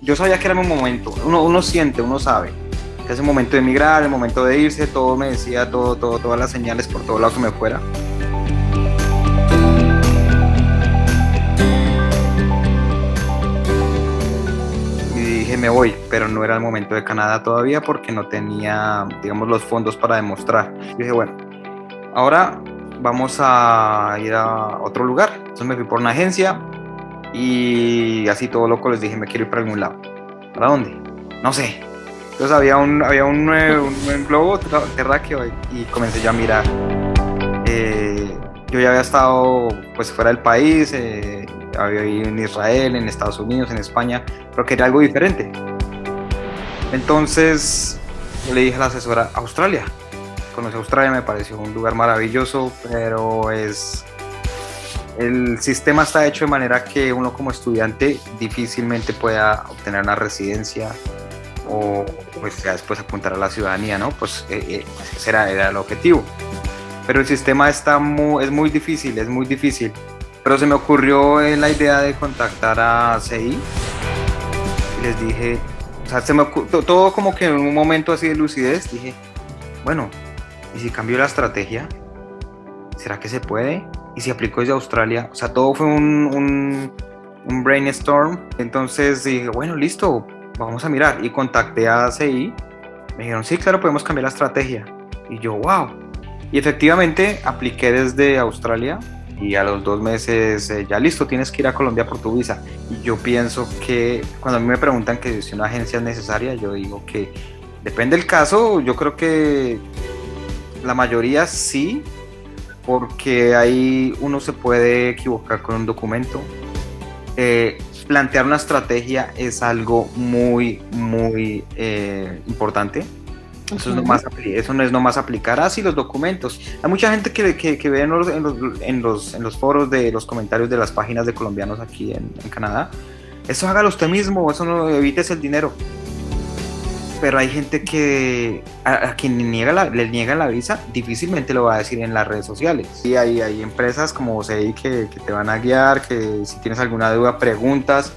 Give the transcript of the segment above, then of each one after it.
yo sabía que era mi momento, uno, uno siente, uno sabe que es el momento de emigrar, el momento de irse, todo me decía, todo, todo, todas las señales por todo lado que me fuera. Y dije, me voy, pero no era el momento de Canadá todavía porque no tenía, digamos, los fondos para demostrar. Y dije, bueno, ahora vamos a ir a otro lugar. Entonces me fui por una agencia y así todo loco les dije, me quiero ir para algún lado. ¿Para dónde? No sé. Entonces había un, había un, un, globo terráqueo y, comencé yo a mirar. Eh, yo ya había estado pues fuera del país, eh, había ido en Israel, en Estados Unidos, en España, pero quería algo diferente. Entonces le dije a la asesora, Australia. Conocí Australia, me pareció un lugar maravilloso, pero es el sistema está hecho de manera que uno como estudiante difícilmente pueda obtener una residencia o pues ya después apuntar a la ciudadanía, ¿no? Pues, eh, eh, pues ese era, el objetivo. Pero el sistema está muy, es muy difícil, es muy difícil. Pero se me ocurrió la idea de contactar a CI y les dije, o sea, se me todo como que en un momento así de lucidez dije, bueno, ¿y si cambio la estrategia? ¿Será que se puede? Y se aplicó desde Australia. O sea, todo fue un, un, brainstorm. Entonces dije, bueno, listo, vamos a mirar. Y contacté a CI. Me dijeron, sí, claro, podemos cambiar la estrategia. Y yo, wow. Y efectivamente apliqué desde Australia y a los dos meses eh, ya listo, tienes que ir a Colombia por tu visa. Y yo pienso que cuando a mí me preguntan que si una agencia es necesaria, yo digo que depende del caso, yo creo que la mayoría sí, porque ahí uno se puede equivocar con un documento. Eh, plantear una estrategia es algo muy, muy eh, importante. Eso, es no más, eso no es nomás aplicar así los documentos. Hay mucha gente que, que, ve en los, en, los, en, los, foros de los comentarios de las páginas de colombianos aquí en, en Canadá. Eso hágalo usted mismo, eso no evites el dinero pero hay gente que a, quien niega la, le niega la visa difícilmente lo va a decir en las redes sociales. Y hay, hay empresas como que, que te van a guiar, que si tienes alguna duda preguntas,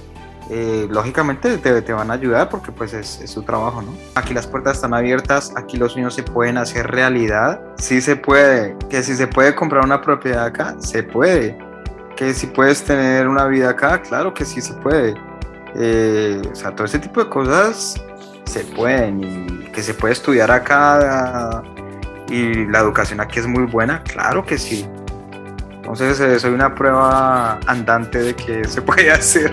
eh, lógicamente te, te, van a ayudar porque pues es, es, su trabajo, ¿no? Aquí las puertas están abiertas, aquí los sueños se pueden hacer realidad, sí se puede, que si se puede comprar una propiedad acá, se puede, que si puedes tener una vida acá, claro que sí se puede. Eh, o sea, todo ese tipo de cosas se pueden y que se puede estudiar acá y la educación aquí es muy buena, claro que sí. Entonces eh, soy una prueba andante de que se puede hacer.